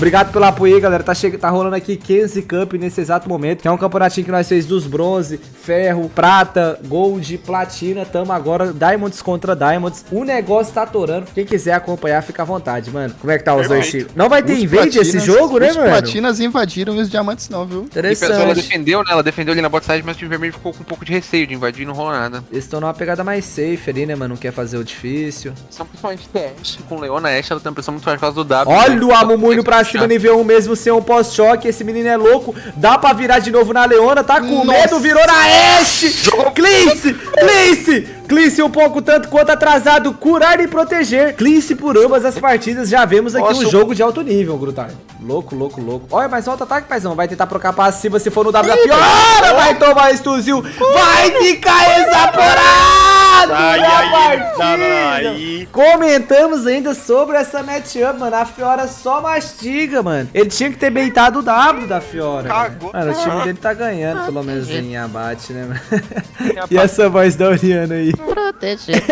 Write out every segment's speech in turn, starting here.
Obrigado pelo apoio aí, galera. Tá, che... tá rolando aqui 15 Cup nesse exato momento, que é um campeonatinho que nós fez dos bronze, ferro, prata, gold, platina. Tamo agora Diamonds contra Diamonds. O negócio tá atorando. Quem quiser acompanhar, fica à vontade, mano. Como é que tá os dois times? Não vai ter Os invade esse platinas- jogo, né, os mano? platinas invadiram e os diamantes não, viu? E pessoal, ela Interessante. defendeu, né? Ela defendeu ali na bot side, mas o time vermelho ficou com um pouco de receio de invadir e não rolou nada. Eles estão numa pegada mais safe ali, né, mano? Não quer fazer o difícil. São principalmente TS com Leona Ashe, ela tem uma pressão muito forte por causa do W. Olha né? o Amumu indo pra cima, nível 1 mesmo, sem um pós-choque. Esse menino é louco. Dá pra virar de novo na Leona. Tá com Nossa. medo, virou na Ashe. Clince, Clince. Clince um pouco tanto quanto atrasado. Curar e proteger. Clince por ambas as partidas. Já vemos aqui Nossa, um jogo de alto nível, Grutar. Louco, louco, louco. Olha, mais alto ataque, paizão. Vai tentar trocar passiva se for no W. Piora, vai tomar estuzil. Vai ficar exaporado Ai, na partida. ai. Comentamos ainda sobre essa matchup, mano. A Fiora só mastiga, mano. Ele tinha que ter beitado o W da Fiora. Cagou. Mano, o time dele tá ganhando, pelo menos em abate, né, mano? e essa voz da Oriana aí? Proteger.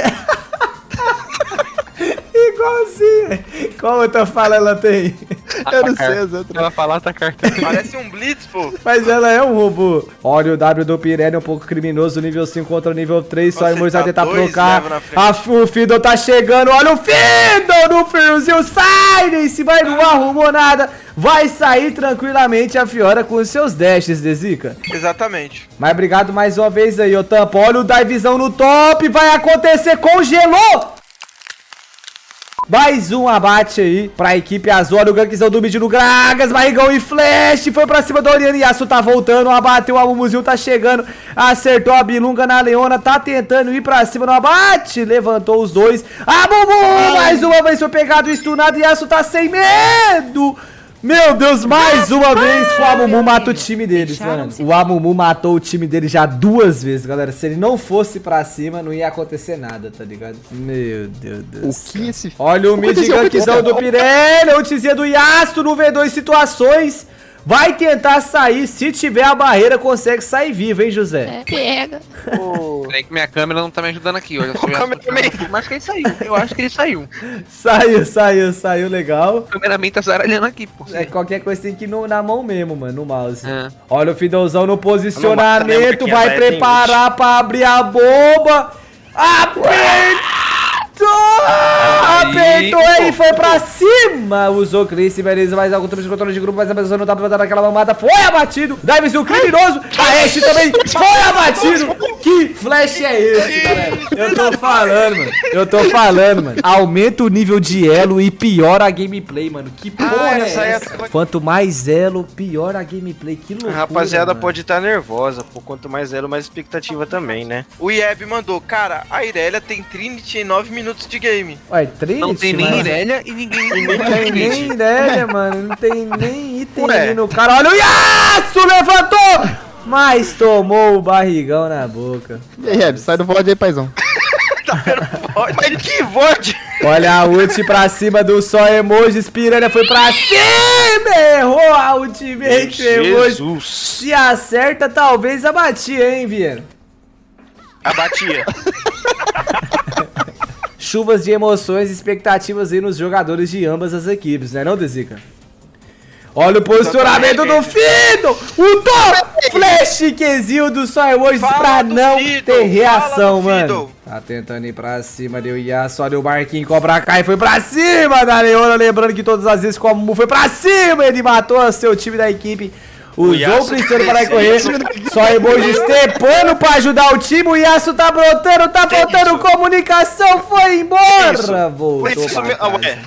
Igualzinha. Qual outra fala ela tem? Eu não sei outras. Ela falar tá carta. Parece um Blitz, pô. Mas ela é um robô. Olha o W do Pirelli, um pouco criminoso, nível 5 contra o nível 3. Só Imurs vai tentar trocar. A, o Fiddle tá chegando. Olha o Fiddle no friozinho. Sai desse, vai, não arrumou nada. Vai sair tranquilamente a Fiora com os seus dashes, Dezica. Exatamente. Mas obrigado mais uma vez aí, ô Tampa. Olha o divezão no top. Vai acontecer, congelou! Mais um abate aí pra equipe azul. Olha o gankzão do mid no Gragas. Barrigão e flash. Foi pra cima do Oriana. Yasuo tá voltando. Abateu. O Amumuzinho tá chegando. Acertou a Bilunga na Leona. Tá tentando ir pra cima no abate. Levantou os dois. Amumu! Mais uma vez foi pegado. Stunado. Yasuo tá sem medo. Meu Deus, mais uma vez o Amumu mata o time deles, mano. O Amumu matou o time dele já duas vezes, galera. Se ele não fosse pra cima, não ia acontecer nada, tá ligado? Meu Deus do O céu. que esse... Olha o mid? O gankzão do Pirelli, o tizinha do Yasuo no V2 situações. Vai tentar sair, se tiver a barreira, consegue sair vivo, hein, José? É, pega. Peraí que minha câmera não tá me ajudando aqui. Cameraman. Mas que ele saiu. Eu acho que ele saiu. Saiu, saiu, saiu, legal. O cameraman tá zaralhando aqui, pô. É, qualquer coisa tem que ir no- na mão mesmo, mano, no mouse. É. Olha o Fidelzão no Não posicionamento, porque vai é preparar pra abrir a bomba. Apertou! Apertou aí, foi pra cima! Usou Chris, beleza, mais algum tempo de controle de grupo, mas a pessoa não tá pra dar aquela mamada. Foi abatido! Dives, o criminoso! A Ashe também foi abatido! Que flash é esse, galera? Eu tô falando, mano. Eu tô falando, mano. Aumenta o nível de elo e piora a gameplay, mano. Que porra Ah, é essa aí é essa? a- Quanto mais elo, pior a gameplay. Que A loucura, rapaziada mano. pode estar nervosa, pô. Quanto mais zero, mais expectativa também, né? O Ieb mandou, cara, a Irelia tem Trinity em 9 minutos de game. Ué, Trinity, Não tem nem mano. Irelia e ninguém. Não tem nem ideia, mano. Não tem nem item Ué. ali no cara. Olha o Yasuo, levantou! Mas tomou o barrigão na boca. E aí, Reb, sai do VOD aí, paizão. Mas que VOD! Olha a ult pra cima do só emojis. Piranha foi pra cima. Errou a ultimate emoji. Jesus! Se acerta, talvez abatia, hein, Vieira? Abatia. Chuvas de emoções e expectativas aí nos jogadores de ambas as equipes, né não, Dezica? Olha o posicionamento do Fido! O top! Flash Quezil do Só Emojis Fala pra não Fiddle, ter reação, mano. Tá tentando ir pra cima, deu Yasuo, olha o Marquinhos cobra cá e foi pra cima da Leona, lembrando que todas as vezes como foi pra cima, ele matou seu time da equipe. Usou o princípio para correr, só emojis tepando pra ajudar o time, o Yasuo tá brotando, tá faltando comunicação, foi embora, voltou pra ah, casa. ué,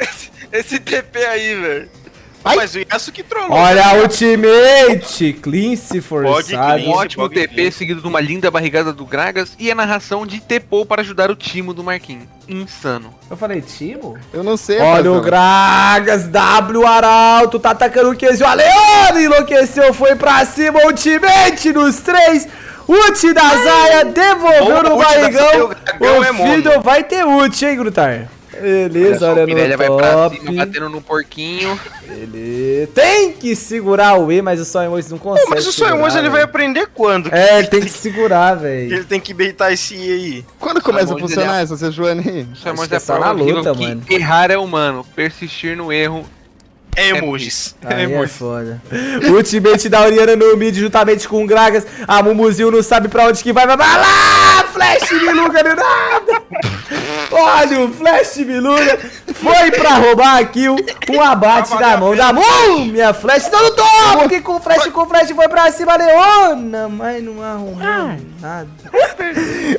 esse TP aí, velho. Ai. Mas o Yasuo que trollou. Olha a ultimate, cleanse forçado. Um ótimo Bug TP King. seguido de uma linda barrigada do Gragas e a narração de Tepou para ajudar o time do Marquinhos. Insano. Eu falei, Timo? Eu não sei, Olha o Gragas, W Arauto, tá atacando o Kesio. A Leona enlouqueceu, foi pra cima, ultimate nos três. Ult da Zaya, devolveu Boa no barrigão. o é O mono. Fiddle vai ter ult, hein, Grutar? Beleza, olha, o Pirelli vai no pra cima, batendo no porquinho. Ele tem que segurar o E, mas o Só Emoji não consegue Pô, mas o segurar, Sonhos ele vai aprender quando? É, ele tem que segurar, velho. Ele tem que beitar esse I aí. Quando começa a funcionar essa aí? Só Acho mais que é é só prova na luta, mano. errar é humano, persistir no erro É emojis. Aí é foda. Ultimate da Oriana no mid juntamente com o Gragas. A Mumuzinho não sabe pra onde que vai. Vai vai lá! Flash Miluga do nada! Olha o Flash Miluga. Foi pra roubar a kill. Um abate na mão da Múmia. Flash não Que com Flash, com Flash foi pra cima. Leona. Mas não arrumou nada.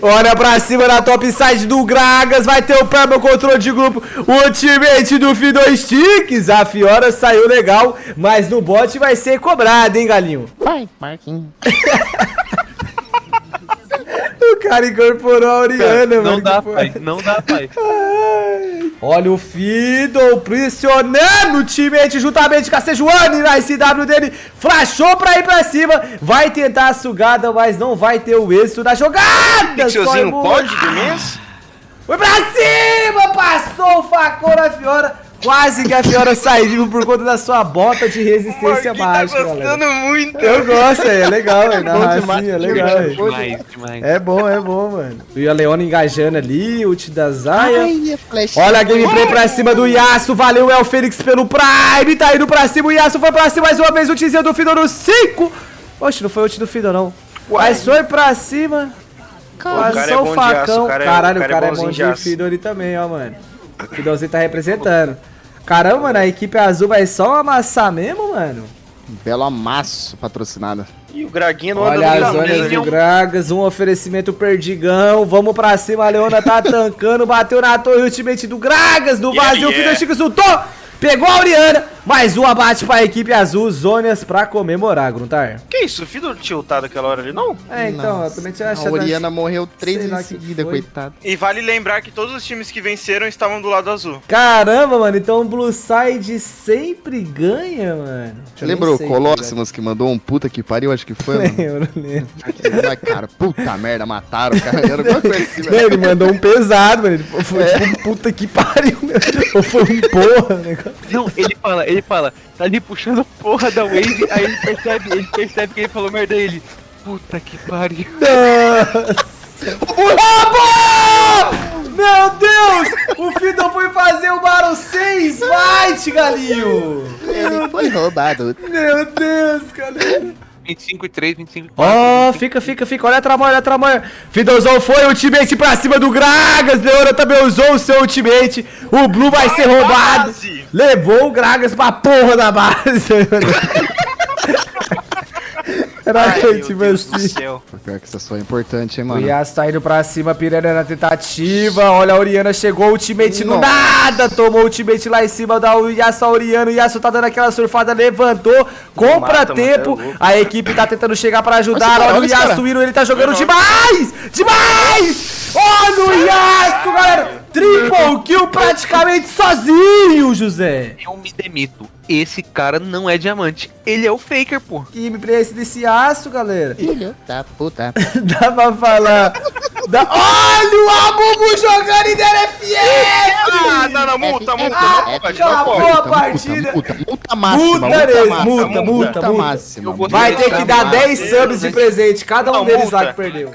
Olha pra cima na top side do Gragas. Vai ter o Perma controle de grupo. O ultimate do Fido Sticks. A Fiora saiu legal. Mas no bot vai ser cobrado, hein, galinho? Vai, Marquinhos. O cara incorporou a Oriana, não mano. dá, que foi- pai. Não dá, pai. Olha o Fiddle pressionando o teammate juntamente com a Sejuani na SW dele. Flashou pra ir pra cima. Vai tentar a sugada, mas não vai ter o êxito da jogada. Pixelzinho pode mês? Foi pra cima, passou o facão na Fiora. Quase que a Fiora saiu por conta da sua bota de resistência Marquinhos tá mágica, gostando galera. muito. Eu gosto, é legal, é na bom racinha, demais, é legal. é. Demais, demais. É bom, é bom, mano. E a Leona engajando ali, ult da Zaya. Ai. Olha a gameplay pra cima do Yasuo. Valeu, El Fênix pelo Prime. Tá indo pra cima. O Yasuo foi pra cima mais uma vez. O teaser do Fiddle no 5. Oxe, não foi ult do Fiddle, não. Mas foi pra cima. cara é Passou bom o aço, facão. cara é- Caralho, o o cara é é bom de. Fiddle ali também, ó, mano. O Fiddlezinho tá representando. Caramba, mano, a equipe azul vai só amassar mesmo, mano. Belo amasso patrocinado. E o Graguinho não anda Olha no as zonas do Gragas, um oferecimento perdigão. Vamos pra cima, a Leona tá tancando, bateu na torre ultimate do Gragas, no Yeah, vazio, o yeah. Fido Chico soltou, pegou a Oriana, mais um abate pra equipe azul, zonas pra comemorar, Gruntar. Que isso? O Fido tiltado aquela hora ali, não? É, então, eu Nossa, também tinha A achado... Oriana morreu três que seguida, coitado. E vale lembrar que todos os times que venceram estavam do lado azul. Caramba, mano, então o Blue Side sempre ganha, mano. Você lembrou o Colossus que mandou um puta que pariu, acho que foi, mano? Lembro, lembro. Ai, cara, puta merda, mataram o cara. Era alguma coisa assim, velho. Ele mandou um pesado, mano. Ele foi tipo um puta que pariu, meu. Ou foi um porra, né? Não, ele fala, ele fala, tá ali puxando porra da Wave, aí ele percebe, ele percebe que ele falou merda ele. Puta que pariu. Roubou! Meu Deus! O Fiddle foi fazer o Battle 6 Fight, galinho! Ele foi roubado. Meu Deus, galera! 25 e 3, 25 e 4. Ó, fica, fica, fica. Olha a tramoia, olha a tramoia. Fiddlezão foi, ultimate pra cima do Gragas. Leona também usou o seu ultimate. O Blue vai ser roubado. base! Levou o Gragas pra porra da base. Era Ai, meu Deus do assim. céu. Pior que essa só é importante, hein, O mano. Yas tá indo pra cima, Piranha na tentativa. Olha, a Oriana chegou, ultimate no Nossa. nada. Tomou ultimate lá em cima da Yasuo Oriana. O Yasuo tá dando aquela surfada, levantou. Compra mata, tempo. é louco. a equipe tá tentando chegar pra ajudar. Olha o olha esse Yasuo cara. indo, ele tá jogando demais! Demais! Olha o Yasuo, galera! Triple kill praticamente sozinho, José. Eu me demito. Esse cara não é diamante. Ele é o faker, pô. Que me esse desse aço, galera. Filho da puta. Dá pra falar. Dá... Olha o Abubu jogando em DLFF! Ah, não, não, multa, multa, Ah, acabou a partida. Multa, multa, multa máxima. Multa, Neres, máxima, multa, multa, multa. Vai ter que dar Multa 10 subs de presente, cada um deles lá multa. que perdeu.